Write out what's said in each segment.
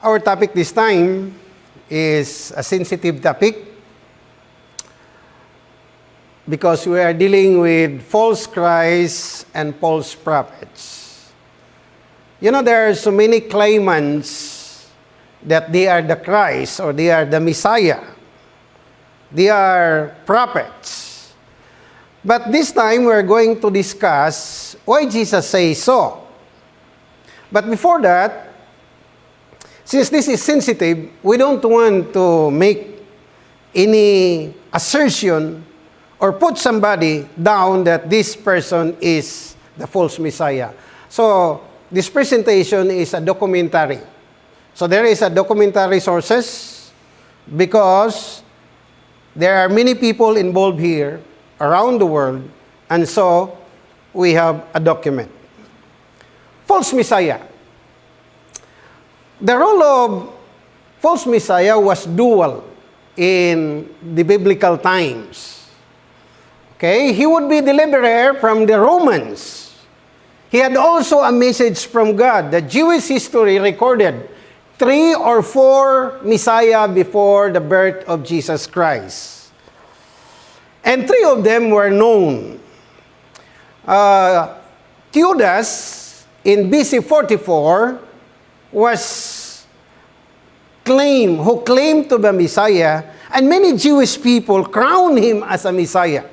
Our topic this time is a sensitive topic because we are dealing with false Christs and false prophets. You know, there are so many claimants that they are the Christ or they are the Messiah. They are prophets. But this time we're going to discuss why Jesus says so. But before that, since this is sensitive, we don't want to make any assertion or put somebody down that this person is the false Messiah. So, this presentation is a documentary. So, there is a documentary sources because there are many people involved here around the world, and so we have a document. False Messiah. The role of false Messiah was dual in the biblical times. Okay, he would be deliverer from the Romans. He had also a message from God. The Jewish history recorded three or four Messiah before the birth of Jesus Christ. And three of them were known. Uh, Theudas in BC 44 was claimed, who claimed to be Messiah, and many Jewish people crowned him as a Messiah.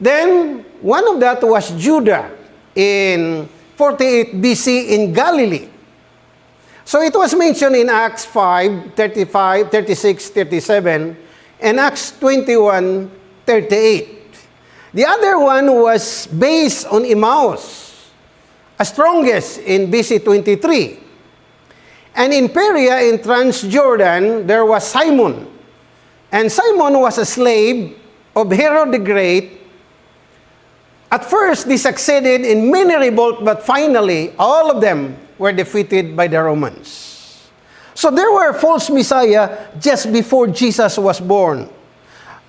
Then, one of that was Judah in 48 BC in Galilee. So it was mentioned in Acts 5, 35, 36, 37, and Acts 21, 38. The other one was based on Emmaus, a strongest in BC 23. And in Perea in Transjordan, there was Simon. And Simon was a slave of Herod the Great At first, they succeeded in many revolts, but finally, all of them were defeated by the Romans. So there were false messiah just before Jesus was born.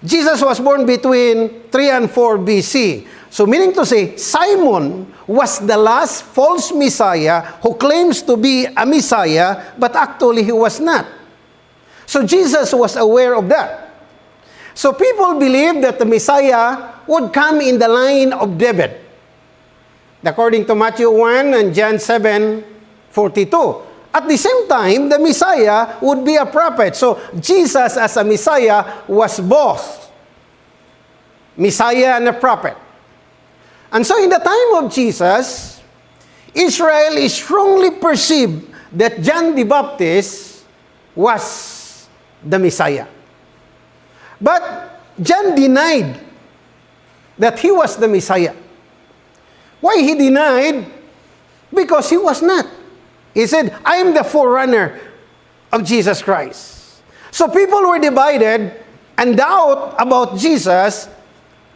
Jesus was born between 3 and 4 BC. So meaning to say, Simon was the last false messiah who claims to be a messiah, but actually he was not. So Jesus was aware of that. So people believed that the Messiah would come in the line of David. According to Matthew 1 and John 7, 42. At the same time, the Messiah would be a prophet. So Jesus as a Messiah was both Messiah and a prophet. And so in the time of Jesus, Israel is strongly perceived that John the Baptist was the Messiah. But John denied that he was the Messiah. Why he denied? Because he was not. He said, I am the forerunner of Jesus Christ. So people were divided and doubt about Jesus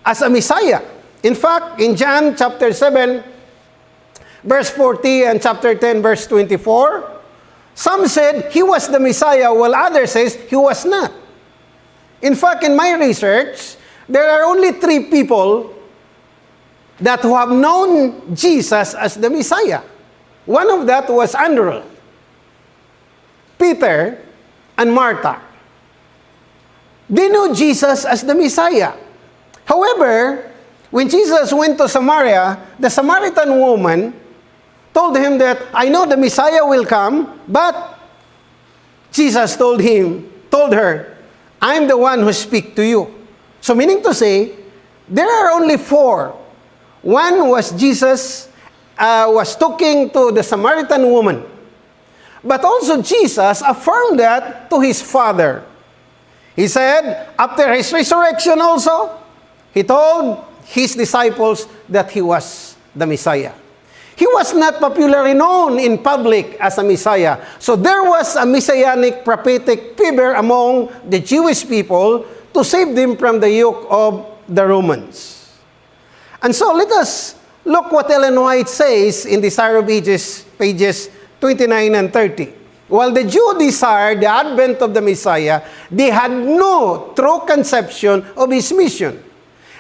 as a Messiah. In fact, in John chapter 7, verse 40 and chapter 10, verse 24, some said he was the Messiah, while others says he was not. In fact, in my research, there are only three people that who have known Jesus as the Messiah. One of that was Andrew, Peter, and Martha. They knew Jesus as the Messiah. However, when Jesus went to Samaria, the Samaritan woman told him that, I know the Messiah will come, but Jesus told him, told her, I'm the one who speak to you. So meaning to say, there are only four. One was Jesus uh, was talking to the Samaritan woman. But also Jesus affirmed that to his father. He said, after his resurrection also, he told his disciples that he was the Messiah. He was not popularly known in public as a Messiah. So there was a messianic prophetic fever among the Jewish people to save them from the yoke of the Romans. And so let us look what Ellen White says in Desire of Ages, pages 29 and 30. While the Jew desired the advent of the Messiah, they had no true conception of his mission.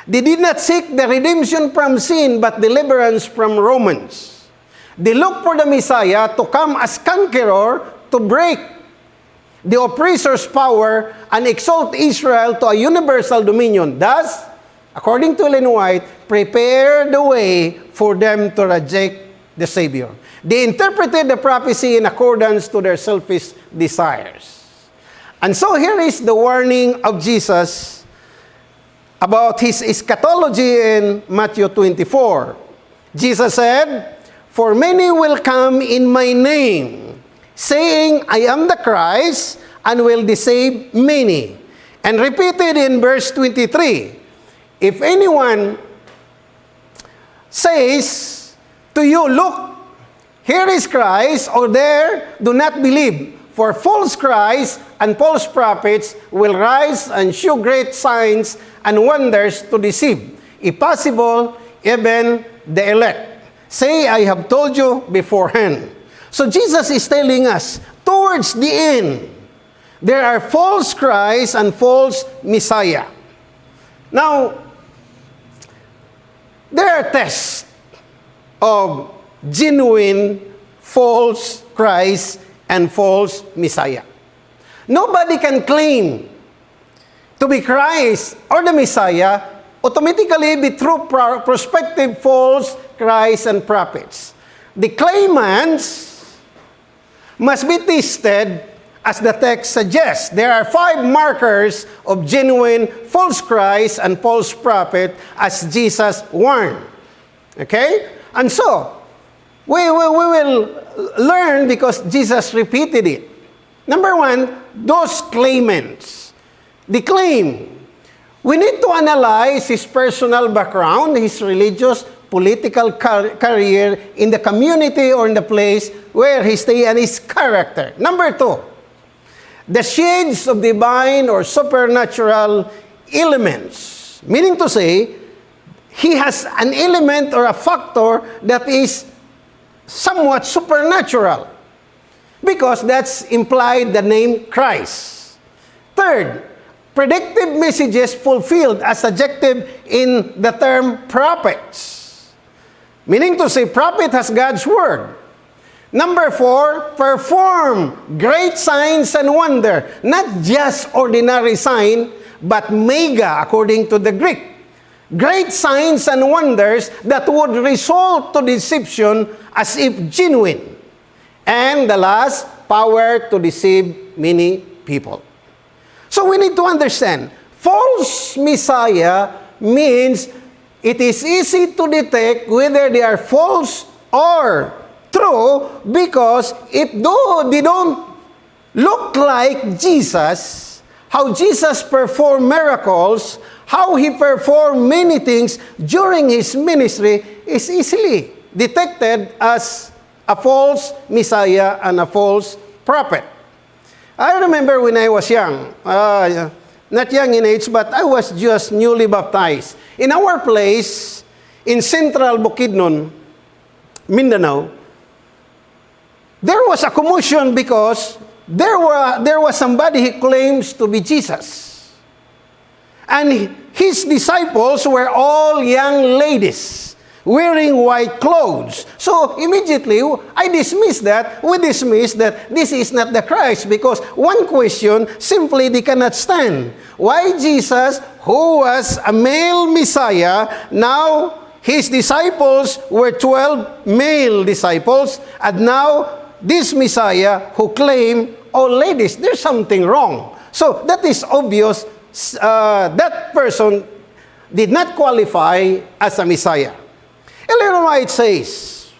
They did not seek the redemption from sin, but deliverance from Romans. They looked for the Messiah to come as conqueror to break the oppressor's power and exalt Israel to a universal dominion. Thus, according to Ellen White, prepare the way for them to reject the Savior. They interpreted the prophecy in accordance to their selfish desires. And so here is the warning of Jesus about his eschatology in Matthew 24. Jesus said, For many will come in my name, saying, I am the Christ, and will deceive many. And repeated in verse 23, If anyone says to you, Look, here is Christ, or there, do not believe. For false Christ and false prophets will rise and show great signs and wonders to deceive, if possible, even the elect. Say, I have told you beforehand. So Jesus is telling us, towards the end, there are false Christ and false Messiah. Now, there are tests of genuine false Christ and false Messiah. Nobody can claim to be Christ or the Messiah automatically be true prospective false Christ and prophets. The claimants must be tested as the text suggests. There are five markers of genuine false Christ and false prophet as Jesus warned. Okay? And so, we, we, we will learn because Jesus repeated it. Number one, those claimants. The claim. We need to analyze his personal background, his religious, political car- career in the community or in the place where he stay and his character. Number two, the shades of divine or supernatural elements. Meaning to say, he has an element or a factor that is somewhat supernatural because that's implied the name Christ. Third, predictive messages fulfilled as adjective in the term prophets. Meaning to say, prophet has God's word. Number four, perform great signs and wonder. Not just ordinary sign, but mega according to the Greek great signs and wonders that would result to deception as if genuine. And the last, power to deceive many people. So we need to understand, false Messiah means it is easy to detect whether they are false or true because if though they don't look like Jesus, how Jesus performed miracles, how he performed many things during his ministry is easily detected as a false Messiah and a false prophet. I remember when I was young, uh, not young in age, but I was just newly baptized. In our place, in central Bukidnon, Mindanao, there was a commotion because there, were, there was somebody who claims to be Jesus. And his disciples were all young ladies wearing white clothes. So immediately, I dismiss that. We dismiss that this is not the Christ because one question simply they cannot stand. Why Jesus, who was a male Messiah, now his disciples were 12 male disciples, and now this Messiah who claimed, oh ladies, there's something wrong. So that is obvious uh, that person did not qualify as a Messiah. Ellen White says,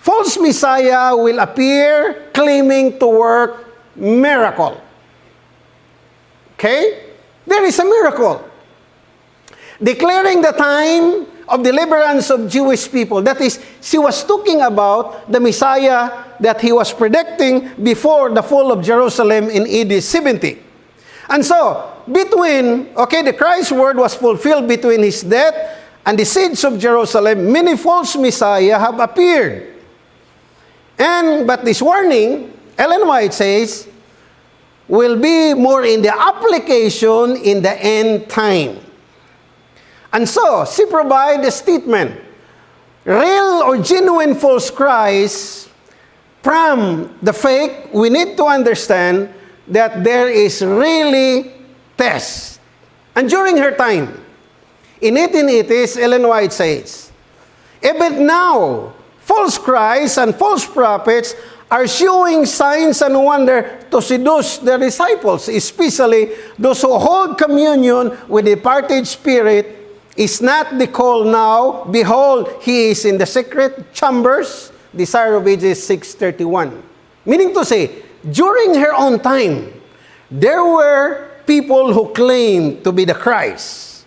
false Messiah will appear claiming to work miracle. Okay? There is a miracle. Declaring the time of deliverance of Jewish people. That is, she was talking about the Messiah that he was predicting before the fall of Jerusalem in AD 70. And so, between, okay, the Christ word was fulfilled between his death and the siege of Jerusalem, many false messiah have appeared. And, but this warning, Ellen White says, will be more in the application in the end time. And so, she provides a statement. Real or genuine false Christ from the fake, we need to understand that there is really test. And during her time, in 1880s, Ellen White says, Even now, false Christs and false prophets are showing signs and wonder to seduce their disciples, especially those who hold communion with the departed spirit. Is not the call now, behold, he is in the secret chambers, Desire of Ages 631. Meaning to say, during her own time, there were people who claimed to be the Christ.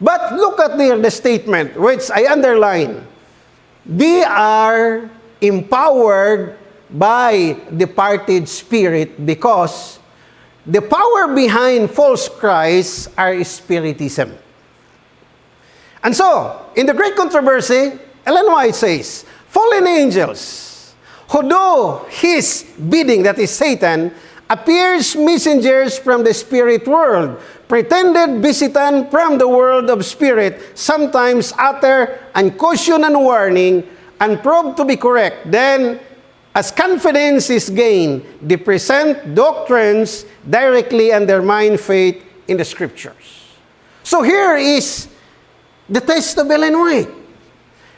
But look at their the statement, which I underline. They are empowered by departed spirit because the power behind false Christs are spiritism. And so, in the great controversy, Ellen White says, fallen angels who do his bidding, that is Satan, appears messengers from the spirit world, pretended visitant from the world of spirit, sometimes utter and caution and warning, and prove to be correct. Then, as confidence is gained, they present doctrines directly undermine faith in the scriptures. So here is the test of White.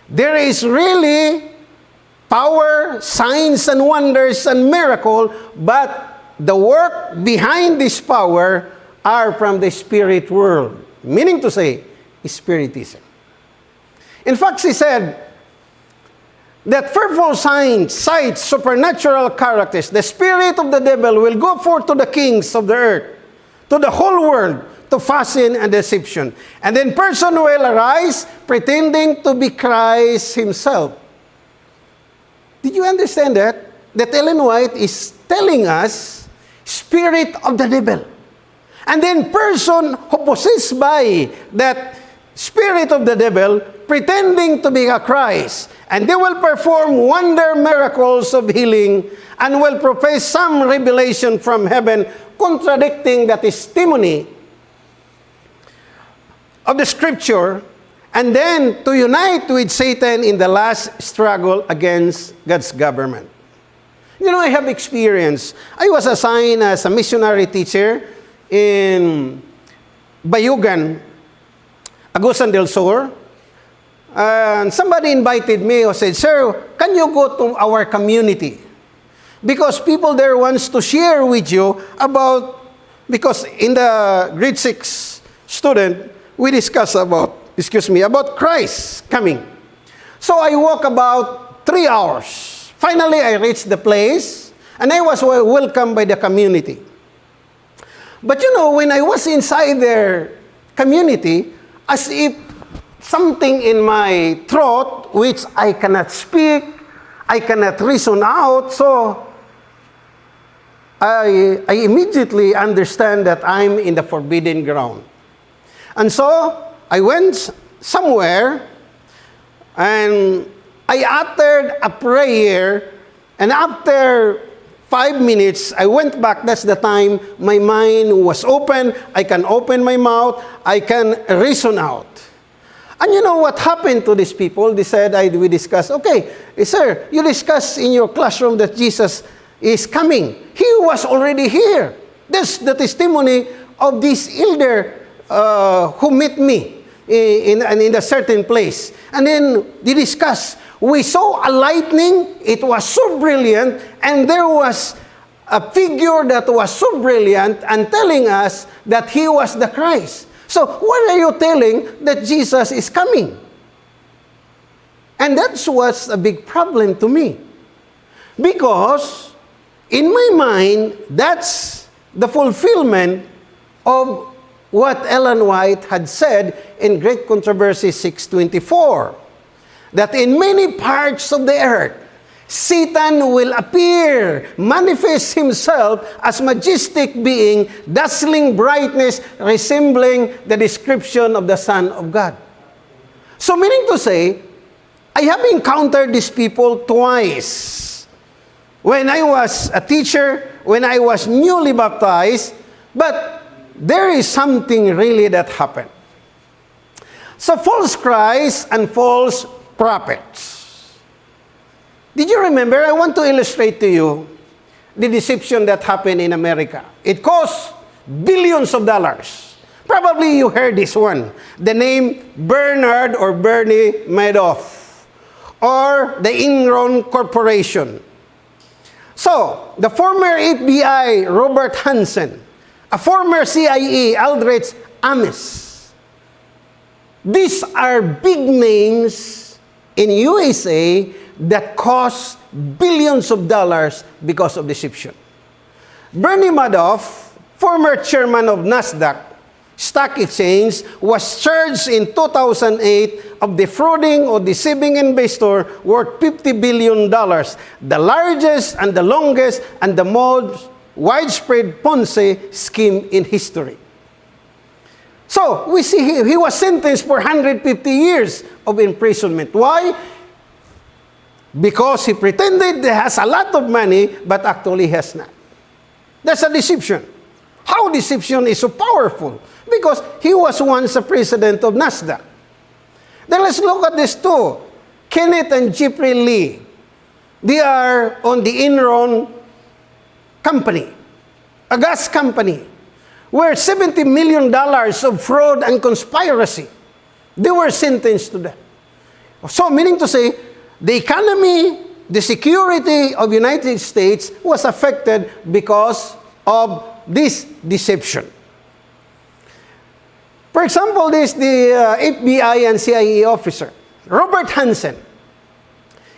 There is really power, signs and wonders and miracle, but the work behind this power are from the spirit world. Meaning to say, spiritism. In fact, she said that fearful signs, sights, supernatural characters, the spirit of the devil will go forth to the kings of the earth, to the whole world, to fasten and deception. And then person will arise pretending to be Christ himself. Did you understand that? That Ellen White is telling us spirit of the devil. And then person who possessed by that spirit of the devil pretending to be a Christ. And they will perform wonder miracles of healing and will profess some revelation from heaven contradicting the testimony of the scripture and then to unite with Satan in the last struggle against God's government. You know, I have experience. I was assigned as a missionary teacher in Bayugan, Agusan del Sur. And somebody invited me or said, Sir, can you go to our community? Because people there wants to share with you about, because in the grade 6 student, we discuss about, excuse me, about Christ coming. So I walk about three hours. Finally, I reached the place, and I was welcomed by the community. But you know, when I was inside their community, as if something in my throat, which I cannot speak, I cannot reason out, so I, I immediately understand that I'm in the forbidden ground. And so I went somewhere and I uttered a prayer, and after five minutes, I went back. That's the time my mind was open. I can open my mouth. I can reason out. And you know what happened to these people? They said, I, we discussed, okay, eh, sir, you discussed in your classroom that Jesus is coming. He was already here. That's the testimony of this elder uh, who met me in, in, in a certain place. And then they discussed. We saw a lightning. It was so brilliant. And there was a figure that was so brilliant and telling us that he was the Christ. So why are you telling that Jesus is coming? And that was a big problem to me. Because in my mind, that's the fulfillment of what Ellen White had said in Great Controversy 624 that in many parts of the earth, Satan will appear, manifest himself as majestic being, dazzling brightness, resembling the description of the Son of God. So meaning to say, I have encountered these people twice. When I was a teacher, when I was newly baptized, but there is something really that happened. So false Christ and false prophets. Did you remember? I want to illustrate to you the deception that happened in America. It cost billions of dollars. Probably you heard this one. The name Bernard or Bernie Madoff or the Enron Corporation. So, the former FBI Robert Hansen, a former CIA Aldrich Ames. These are big names in USA that cost billions of dollars because of deception. Bernie Madoff, former chairman of NASDAQ Stock Exchange, was charged in 2008 of defrauding or deceiving investor worth $50 billion, the largest and the longest and the most widespread Ponzi scheme in history. So, we see he, he was sentenced for 150 years of imprisonment. Why? Because he pretended he has a lot of money, but actually has not. That's a deception. How deception is so powerful? Because he was once a president of NASDAQ. Then let's look at this too. Kenneth and Jeffrey Lee. They are on the Enron company, a gas company, where $70 million of fraud and conspiracy, they were sentenced to death. So, meaning to say, the economy, the security of United States was affected because of this deception. For example, this the uh, FBI and CIA officer, Robert Hansen.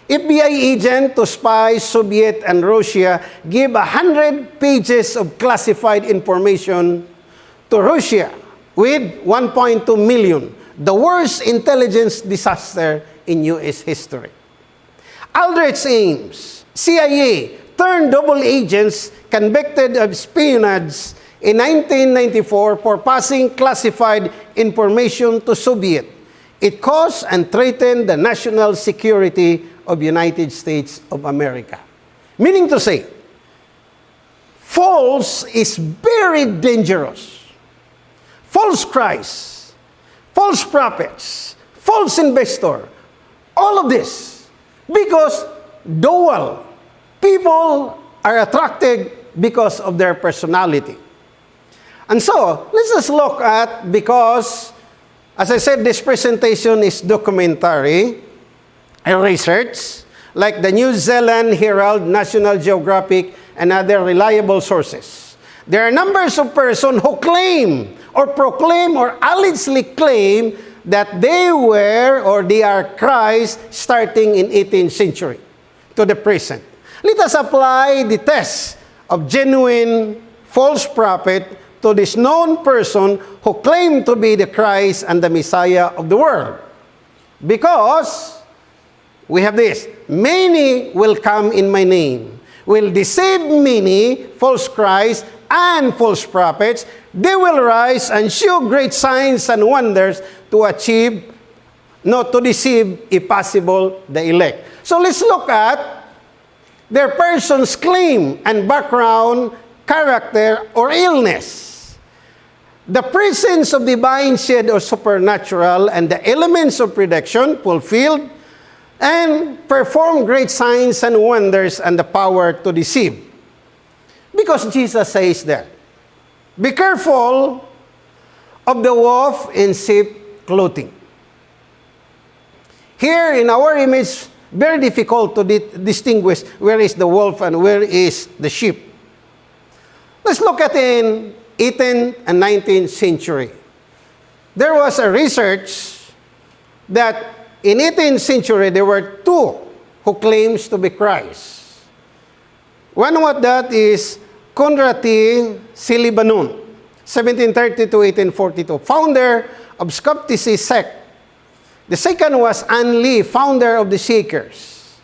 FBI agent to spy Soviet and Russia gave 100 pages of classified information to Russia with 1.2 million, the worst intelligence disaster in U.S. history. Aldrich Ames, CIA, turned double agents convicted of espionage in 1994 for passing classified information to Soviet. It caused and threatened the national security of United States of America. Meaning to say, false is very dangerous. False Christ, false prophets, false investor, all of this Because dual. People are attracted because of their personality. And so, let's just look at, because, as I said, this presentation is documentary research, like the New Zealand Herald, National Geographic, and other reliable sources. There are numbers of persons who claim or proclaim or allegedly claim that they were or they are Christ starting in 18th century to the present. Let us apply the test of genuine false prophet to this known person who claimed to be the Christ and the Messiah of the world. Because we have this, many will come in my name, will deceive many, false Christ, and false prophets, they will rise and show great signs and wonders to achieve, not to deceive, if possible, the elect. So let's look at their person's claim and background, character, or illness. The presence of divine shed or supernatural and the elements of prediction fulfilled and perform great signs and wonders and the power to deceive. Because Jesus says that. Be careful of the wolf in sheep clothing. Here in our image, very difficult to di distinguish where is the wolf and where is the sheep. Let's look at in 18th and 19th century. There was a research that in 18th century there were two who claims to be Christ. One of that is Conrati Silibanun, 1730 to 1842, founder of Skepticism sect. The second was Anne Lee, founder of the Seekers.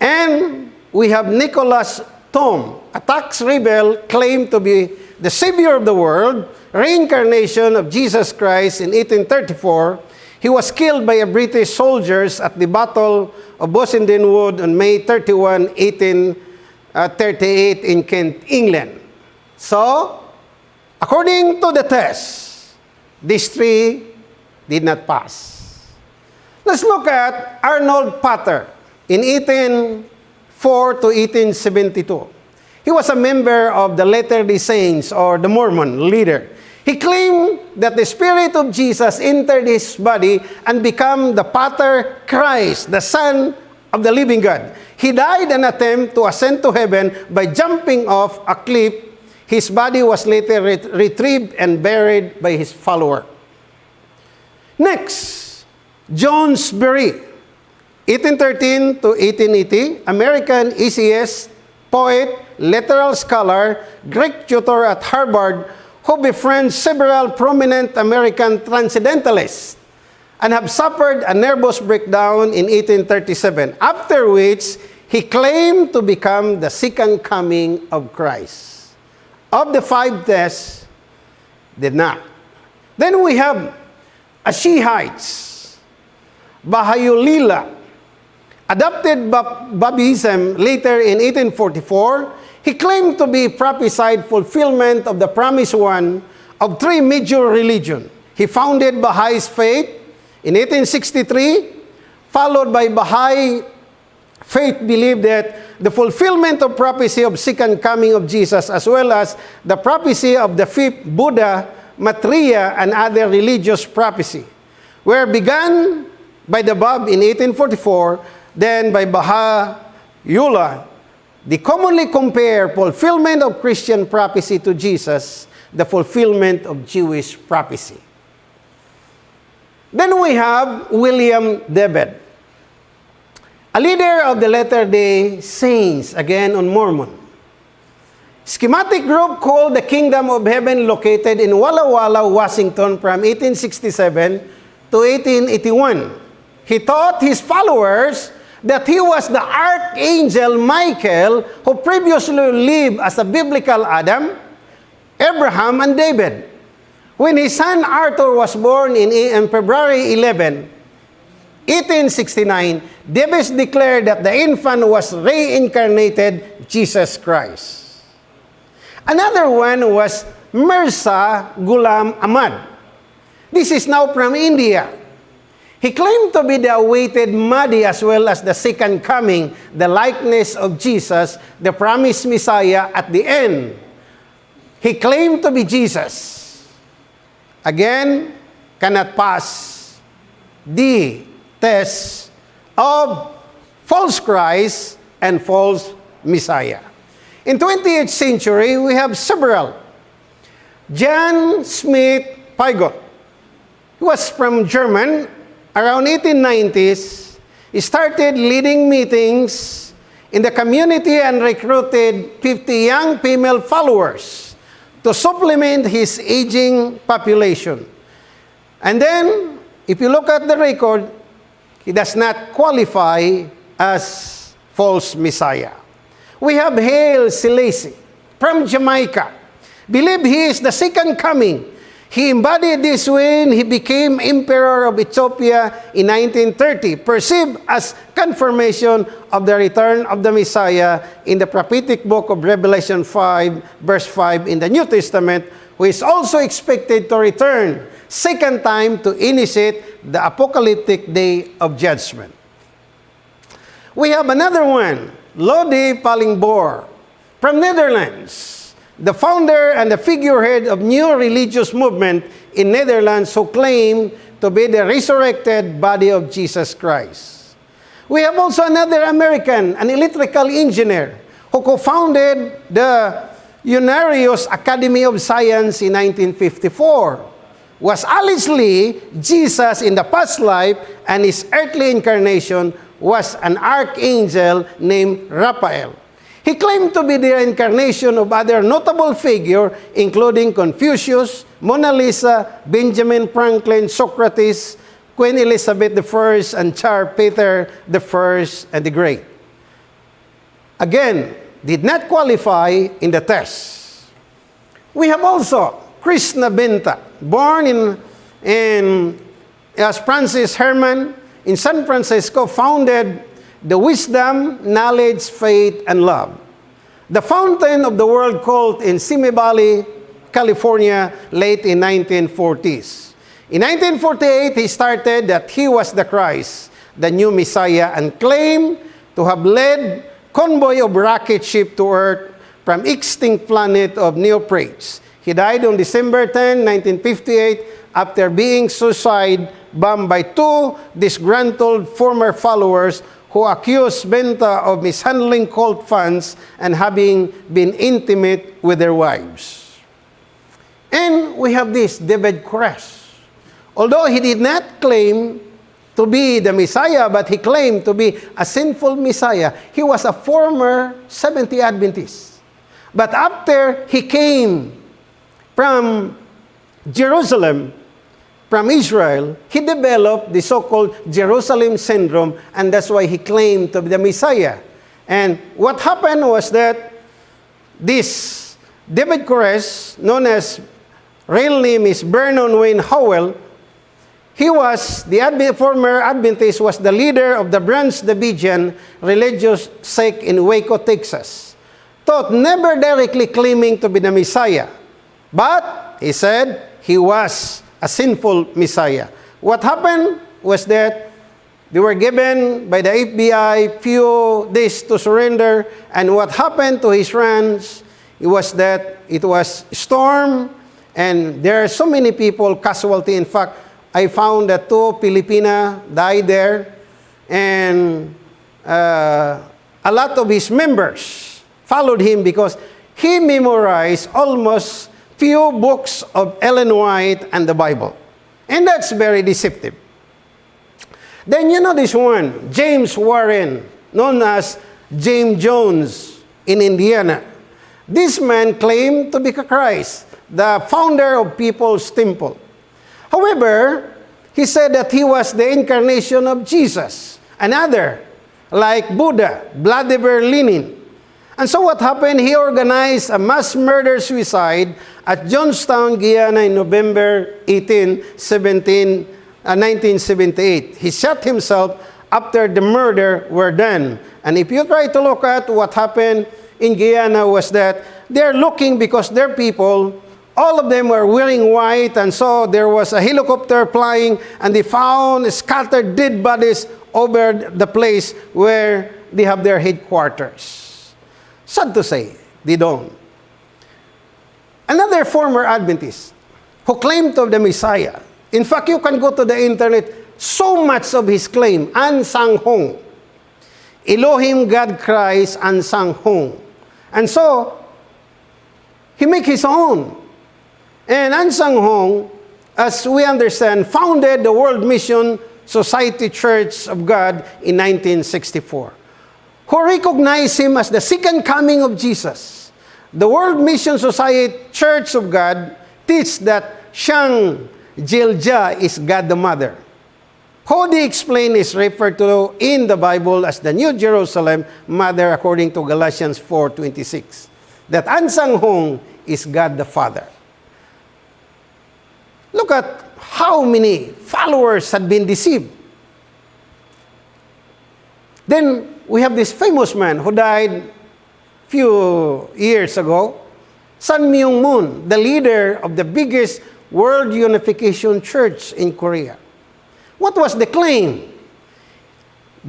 And we have Nicholas Tom, a tax rebel claimed to be the savior of the world, reincarnation of Jesus Christ in 1834. He was killed by a British soldiers at the Battle of Bossenden Wood on May 31, 18 uh, 38 in Kent, England. So, according to the test, these three did not pass. Let's look at Arnold Potter in 18 to 1872. He was a member of the Latter-day Saints or the Mormon leader. He claimed that the Spirit of Jesus entered his body and became the Pater Christ, the Son of the living God. He died an attempt to ascend to heaven by jumping off a cliff. His body was later ret- retrieved and buried by his follower. Next, John Sperry, 1813 to 1880, American ECS poet, literal scholar, Greek tutor at Harvard, who befriends several prominent American transcendentalists and have suffered a nervous breakdown in 1837, after which he claimed to become the second coming of Christ. Of the five tests, did not. Then we have Ashihites, Bahayulila, adopted Babism later in 1844, he claimed to be prophesied fulfillment of the promised one of three major religions. He founded Baha'is faith in 1863, followed by Baha'i faith believed that the fulfillment of prophecy of second coming of Jesus as well as the prophecy of the fifth Buddha, Maitreya, and other religious prophecy were begun by the Bab in 1844 then by Baha'u'llah, they commonly compare fulfillment of Christian prophecy to Jesus, the fulfillment of Jewish prophecy. Then we have William Debed, a leader of the Latter-day Saints, again on Mormon. Schematic group called the Kingdom of Heaven located in Walla Walla, Washington from 1867 to 1881. He taught his followers that he was the archangel Michael who previously lived as a biblical Adam, Abraham, and David. When his son Arthur was born in, in February 11, 1869, Davis declared that the infant was reincarnated Jesus Christ. Another one was Mirza Ghulam Ahmad. This is now from India. He claimed to be the awaited Mahdi as well as the second coming, the likeness of Jesus, the promised Messiah at the end. He claimed to be Jesus. Again, cannot pass the test of false Christ and false Messiah. In 28th century, we have several. John Smith Pygott. He was from German around 1890s, he started leading meetings in the community and recruited 50 young female followers to supplement his aging population. And then, if you look at the record, he does not qualify as false Messiah. We have Haile Selassie from Jamaica. Believe he is the second coming he embodied this when he became Emperor of Ethiopia in 1930, perceived as confirmation of the return of the Messiah in the prophetic book of Revelation 5, verse 5 in the New Testament, who is also expected to return second time to initiate the apocalyptic day of judgment. We have another one, Lodi Palingboor from Netherlands the founder and the figurehead of new religious movement in Netherlands who claim to be the resurrected body of Jesus Christ. We have also another American, an electrical engineer, who co-founded the Unarius Academy of Science in 1954. Was allegedly Jesus in the past life and his earthly incarnation was an archangel named Raphael. He claimed to be the incarnation of other notable figures, including Confucius, Mona Lisa, Benjamin Franklin, Socrates, Queen Elizabeth I, and Tsar Peter I and the Great. Again, did not qualify in the test. We have also Krishna Binta, born in, in as Francis Herman in San Francisco, founded the wisdom, knowledge, faith, and love. The fountain of the world cult in Simi Valley, California, late in 1940s. In 1948, he started that he was the Christ, the new Messiah, and claimed to have led convoy of rocket ship to Earth from extinct planet of Neoprates. He died on December 10, 1958, after being suicide bombed by two disgruntled former followers who accused Benta of mishandling cult funds and having been intimate with their wives. And we have this David Koresh. Although he did not claim to be the Messiah, but he claimed to be a sinful Messiah, he was a former Seventh day Adventist. But after he came from Jerusalem, from Israel, he developed the so-called Jerusalem syndrome, and that's why he claimed to be the Messiah. And what happened was that this David Koresh, known as real name is Vernon Wayne Howell, he was, the Advent, former Adventist, was the leader of the Branch Davidian religious sect in Waco, Texas. Thought never directly claiming to be the Messiah. But, he said, he was a sinful Messiah. What happened was that they were given by the FBI few days to surrender, and what happened to his friends it was that it was storm, and there are so many people casualty. In fact, I found that two Filipina died there, and uh, a lot of his members followed him because he memorized almost few books of Ellen White and the Bible. And that's very deceptive. Then you know this one, James Warren, known as James Jones in Indiana. This man claimed to be Christ, the founder of People's Temple. However, he said that he was the incarnation of Jesus, another, like Buddha, Vladimir Lenin. And so what happened? He organized a mass murder suicide at Johnstown, Guyana in November 18, 17, uh, 1978. He shot himself after the murder were done. And if you try to look at what happened in Guyana was that they're looking because their people all of them were wearing white, and so there was a helicopter flying, and they found scattered dead bodies over the place where they have their headquarters. Sad to say, they don't. Another former Adventist who claimed to the Messiah. In fact, you can go to the internet, so much of his claim, An Sang Hong. Elohim God Christ An Sang Hong. And so, he make his own. And An Sang Hong, as we understand, founded the World Mission Society Church of God in 1964, who recognized him as the second coming of Jesus. The World Mission Society Church of God teach that Shang Jilja is God the Mother. Who they explain is referred to in the Bible as the New Jerusalem Mother according to Galatians 4.26. That An Sang Hong is God the Father. Look at how many followers had been deceived. Then we have this famous man who died few years ago, Sun Myung Moon, the leader of the biggest World Unification Church in Korea. What was the claim?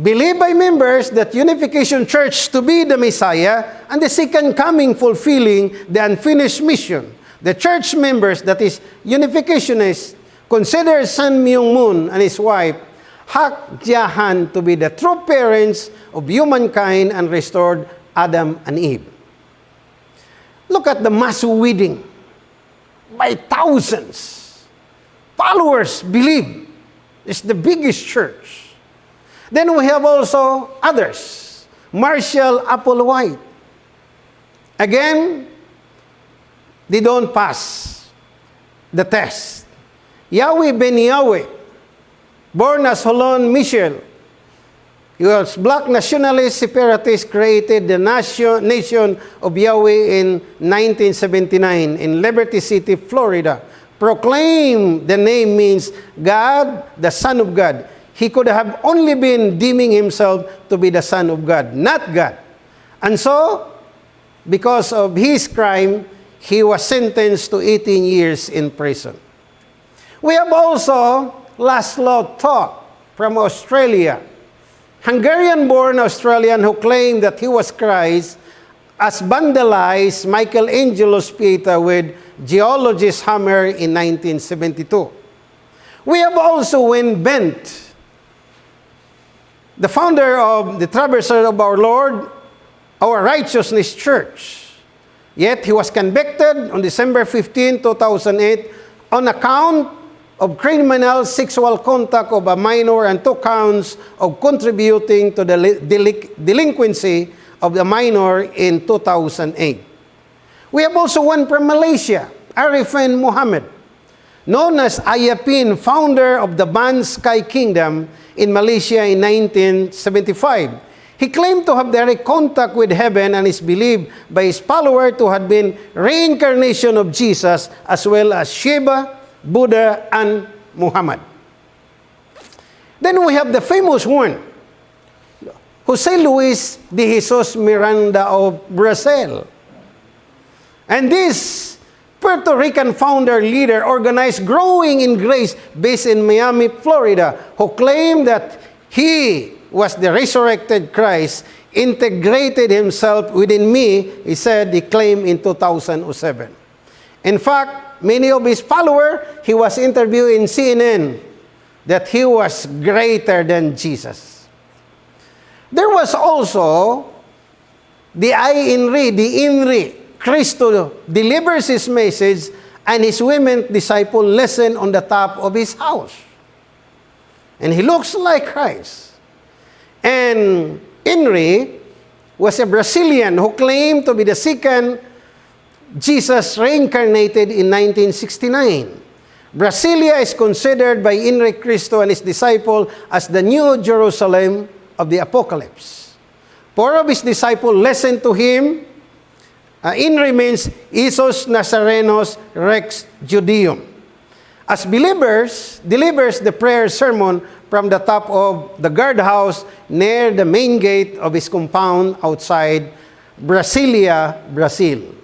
Believed by members that Unification Church to be the Messiah and the second coming fulfilling the unfinished mission the church members, that is, unificationists, consider Sun Myung Moon and his wife Hak Jahan to be the true parents of humankind and restored Adam and Eve. Look at the mass wedding by thousands. Followers believe it's the biggest church. Then we have also others. Marshall Applewhite. Again, they don't pass the test. Yahweh ben Yahweh, born as Holon Michel, he was black nationalist separatist, created the nation, nation of Yahweh in 1979 in Liberty City, Florida. Proclaim the name means God, the Son of God. He could have only been deeming himself to be the Son of God, not God. And so, because of his crime, he was sentenced to 18 years in prison. We have also Laszlo Toth from Australia. Hungarian-born Australian who claimed that he was Christ as vandalized Michelangelo's Pieta with geologist hammer in 1972. We have also Wayne Bent, the founder of the Traverser of our Lord, our Righteousness Church. Yet he was convicted on December 15, 2008 on account of criminal sexual contact of a minor and two counts of contributing to the delinqu delinquency of the minor in 2008. We have also one from Malaysia, Arifin Muhammad, known as Ayapin, founder of the Ban Sky Kingdom in Malaysia in 1975. He claimed to have direct contact with heaven and is believed by his follower to have been reincarnation of Jesus as well as Shiva, Buddha, and Muhammad. Then we have the famous one, Jose Luis de Jesus Miranda of Brazil. And this Puerto Rican founder leader organized Growing in Grace based in Miami, Florida, who claimed that he was the resurrected Christ, integrated himself within me, he said, he claimed in 2007. In fact, many of his followers, he was interviewed in CNN that he was greater than Jesus. There was also the I INRI, the INRI, Cristo delivers his message and his women disciple listen on the top of his house. And he looks like Christ. And Inri was a Brazilian who claimed to be the second Jesus reincarnated in 1969. Brasilia is considered by Inri Cristo and his disciple as the New Jerusalem of the Apocalypse. Four of his disciples listened to him. Uh, Inri means Isos Nazarenos Rex Judeum. As believers, delivers the prayer sermon from the top of the guardhouse near the main gate of his compound outside Brasilia, Brazil.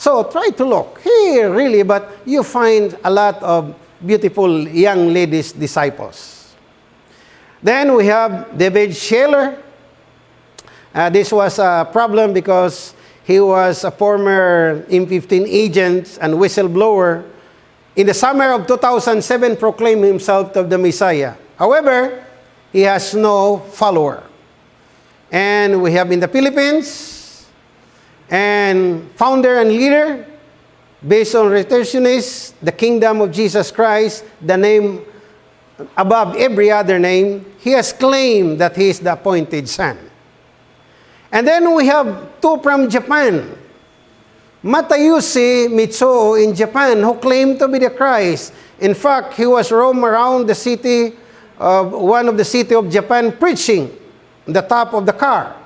So try to look here, really, but you find a lot of beautiful young ladies disciples. Then we have David Scheller. Uh, this was a problem because he was a former M15 agent and whistleblower. In the summer of 2007, proclaimed himself of the Messiah. However, he has no follower. And we have in the Philippines, and founder and leader, based on retentionist, the kingdom of Jesus Christ, the name above every other name, he has claimed that he is the appointed son. And then we have two from Japan. Matayushi Mitsuo in Japan, who claimed to be the Christ. In fact, he was roam around the city of one of the city of Japan preaching the top of the car.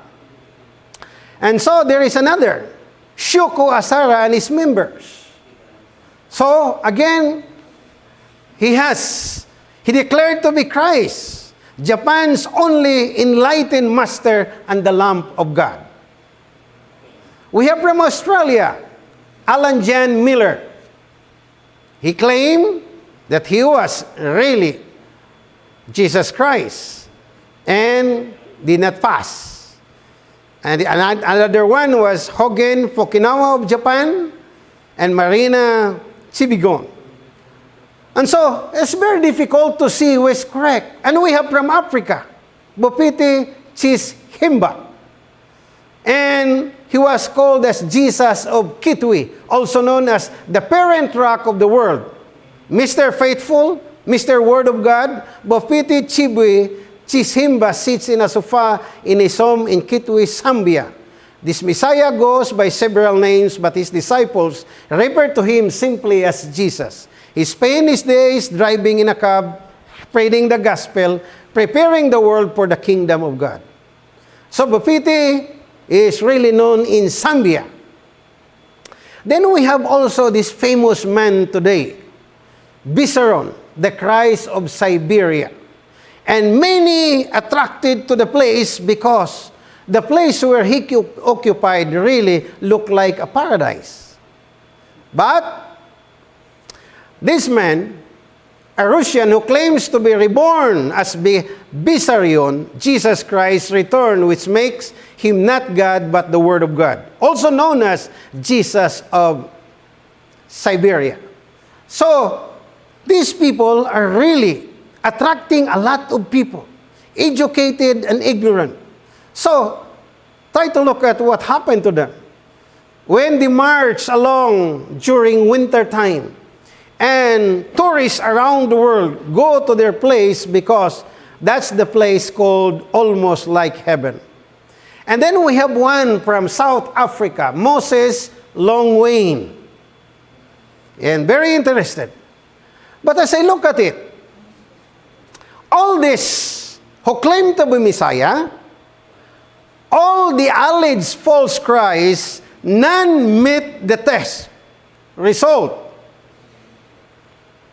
And so there is another, Shuko Asara and his members. So again, he has, he declared to be Christ, Japan's only enlightened master and the lamp of God. We have from Australia, Alan Jan Miller. He claimed that he was really Jesus Christ and did not pass. And another one was Hogen Fukinawa of Japan and Marina Chibigon. And so, it's very difficult to see who is correct. And we have from Africa, Bopiti Chis Himba. And he was called as Jesus of Kitwi, also known as the parent rock of the world. Mr. Faithful, Mr. Word of God, Bofiti Chibwe Chisimba sits in a sofa in his home in Kitwe, Zambia. This Messiah goes by several names, but his disciples refer to him simply as Jesus. He spent his days driving in a cab, spreading the gospel, preparing the world for the kingdom of God. So Bofiti is really known in Zambia. Then we have also this famous man today, Viceron the Christ of Siberia. And many attracted to the place because the place where he occupied really looked like a paradise. But this man a Russian who claims to be reborn as Vissarion, Jesus Christ returned, which makes him not God but the Word of God, also known as Jesus of Siberia. So, these people are really attracting a lot of people, educated and ignorant. So, try to look at what happened to them. When they march along during winter time, and tourists around the world go to their place because that's the place called almost like heaven. And then we have one from South Africa, Moses Longwain. And very interested. But as I look at it, all this who claim to be Messiah, all the alleged false Christ, none meet the test. Result.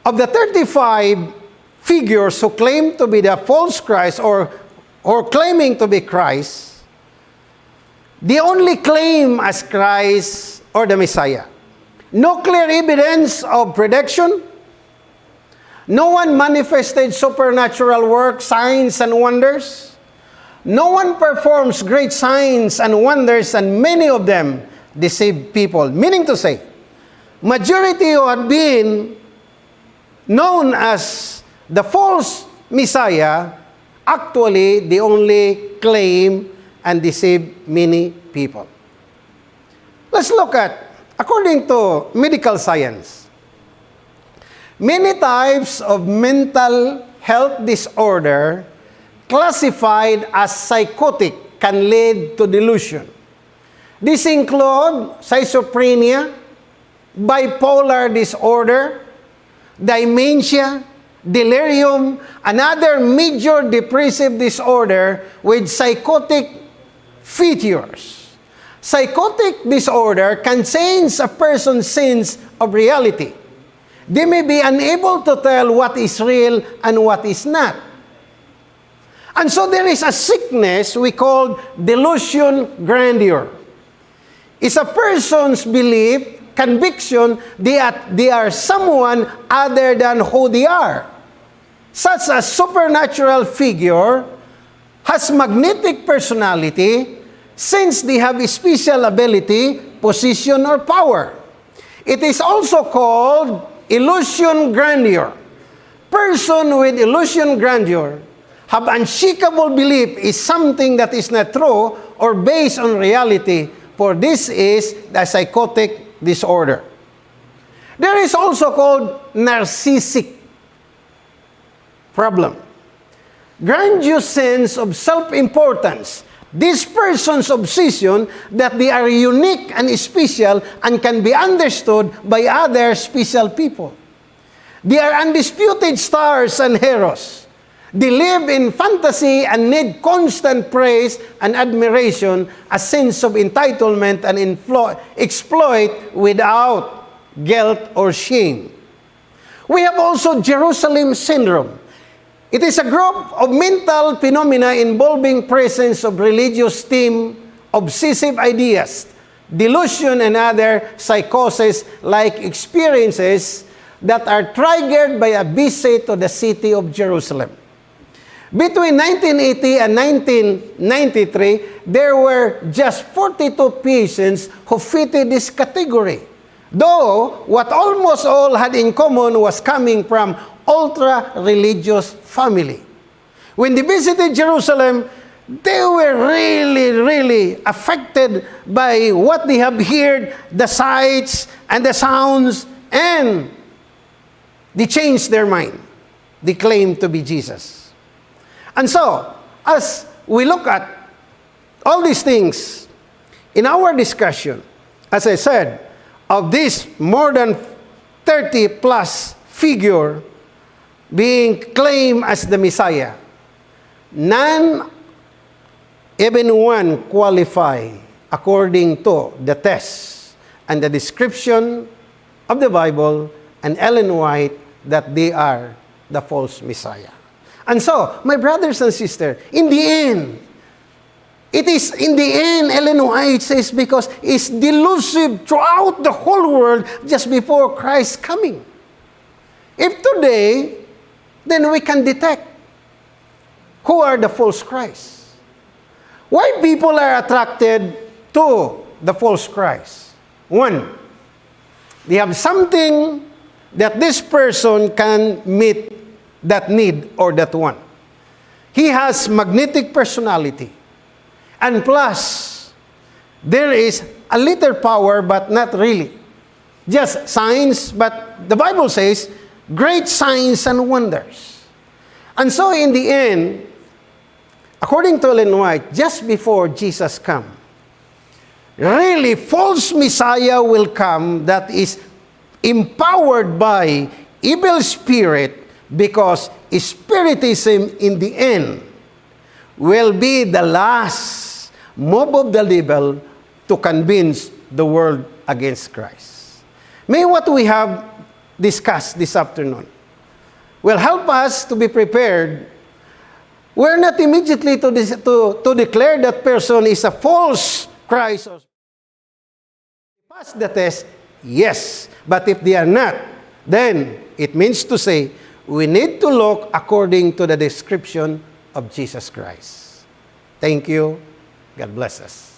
Of the 35 figures who claim to be the false Christ or, or claiming to be Christ, they only claim as Christ or the Messiah. No clear evidence of prediction. No one manifested supernatural work, signs, and wonders. No one performs great signs and wonders, and many of them deceive people. Meaning to say, majority who had been known as the false Messiah, actually they only claim and deceive many people. Let's look at, according to medical science, many types of mental health disorder classified as psychotic can lead to delusion. This include schizophrenia, bipolar disorder, dementia, delirium, another major depressive disorder with psychotic features. Psychotic disorder can change a person's sense of reality. They may be unable to tell what is real and what is not. And so there is a sickness we call delusion grandeur. It's a person's belief conviction are, they are someone other than who they are. Such a supernatural figure has magnetic personality since they have a special ability, position, or power. It is also called illusion grandeur. Person with illusion grandeur have unshakable belief is something that is not true or based on reality, for this is the psychotic disorder. There is also called narcissistic problem. Grandiose sense of self-importance. This person's obsession that they are unique and special and can be understood by other special people. They are undisputed stars and heroes. They live in fantasy and need constant praise and admiration, a sense of entitlement and exploit without guilt or shame. We have also Jerusalem syndrome. It is a group of mental phenomena involving presence of religious theme, obsessive ideas, delusion, and other psychosis-like experiences that are triggered by a visit to the city of Jerusalem. Between 1980 and 1993, there were just 42 patients who fitted this category. Though, what almost all had in common was coming from ultra-religious family. When they visited Jerusalem, they were really, really affected by what they have heard, the sights and the sounds, and they changed their mind. They claimed to be Jesus. And so, as we look at all these things in our discussion, as I said, of this more than 30 plus figure being claimed as the Messiah, none, even one, qualify according to the test and the description of the Bible and Ellen White that they are the false Messiah. And so, my brothers and sisters, in the end, it is in the end, Ellen White says, because it's delusive throughout the whole world just before Christ's coming. If today then we can detect who are the false Christ. Why people are attracted to the false Christ? One, they have something that this person can meet that need or that want. He has magnetic personality. And plus, there is a little power, but not really. Just signs, but the Bible says, great signs and wonders. And so in the end, according to Ellen White, just before Jesus come, really false Messiah will come that is empowered by evil spirit because spiritism in the end will be the last move of the devil to convince the world against Christ. May what we have discussed this afternoon will help us to be prepared. We're not immediately to, to, to declare that person is a false Christ pass the test, yes. But if they are not, then it means to say we need to look according to the description of Jesus Christ. Thank you. God bless us.